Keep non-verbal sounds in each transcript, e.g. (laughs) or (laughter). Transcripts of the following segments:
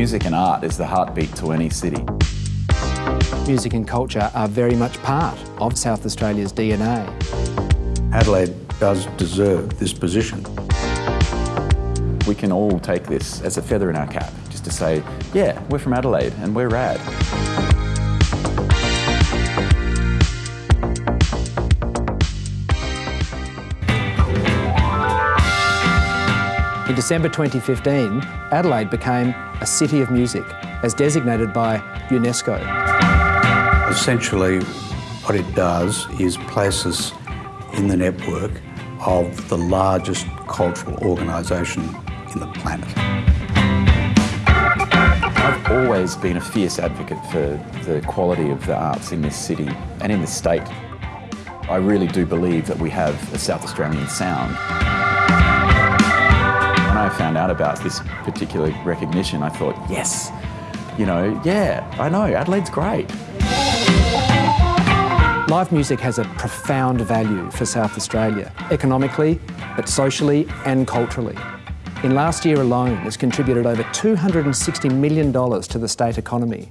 Music and art is the heartbeat to any city. Music and culture are very much part of South Australia's DNA. Adelaide does deserve this position. We can all take this as a feather in our cap, just to say, yeah, we're from Adelaide and we're rad. December 2015, Adelaide became a City of Music, as designated by UNESCO. Essentially, what it does is place us in the network of the largest cultural organisation in the planet. I've always been a fierce advocate for the quality of the arts in this city and in this state. I really do believe that we have a South Australian sound. Out about this particular recognition, I thought, yes, you know, yeah, I know, Adelaide's great. Live music has a profound value for South Australia, economically, but socially and culturally. In last year alone, it's contributed over $260 million to the state economy.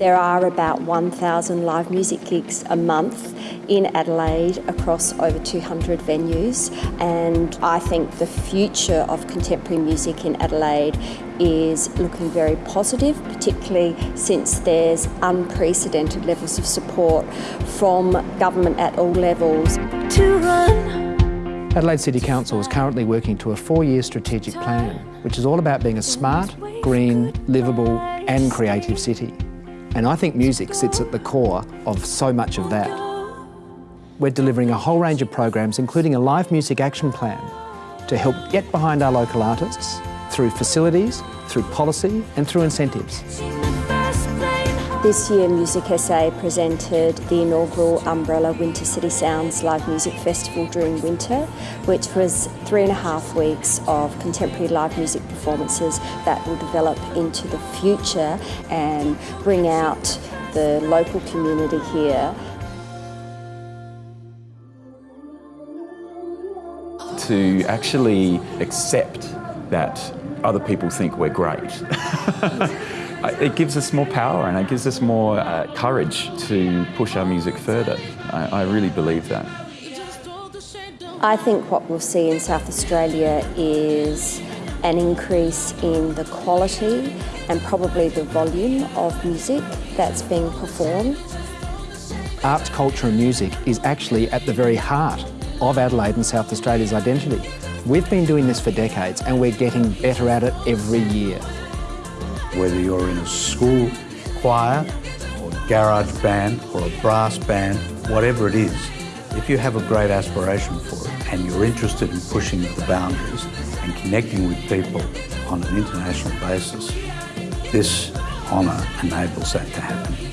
There are about 1,000 live music gigs a month in Adelaide across over 200 venues and I think the future of contemporary music in Adelaide is looking very positive, particularly since there's unprecedented levels of support from government at all levels. To run. Adelaide City Council is currently working to a four-year strategic plan, which is all about being a smart, green, livable and creative city. And I think music sits at the core of so much of that. We're delivering a whole range of programs, including a live music action plan to help get behind our local artists through facilities, through policy and through incentives. This year Music SA presented the inaugural Umbrella Winter City Sounds live music festival during winter, which was three and a half weeks of contemporary live music performances that will develop into the future and bring out the local community here to actually accept that other people think we're great. (laughs) it gives us more power and it gives us more uh, courage to push our music further. I, I really believe that. I think what we'll see in South Australia is an increase in the quality and probably the volume of music that's being performed. Arts, culture and music is actually at the very heart of Adelaide and South Australia's identity. We've been doing this for decades and we're getting better at it every year. Whether you're in a school choir or garage band or a brass band, whatever it is, if you have a great aspiration for it and you're interested in pushing the boundaries and connecting with people on an international basis, this honour enables that to happen.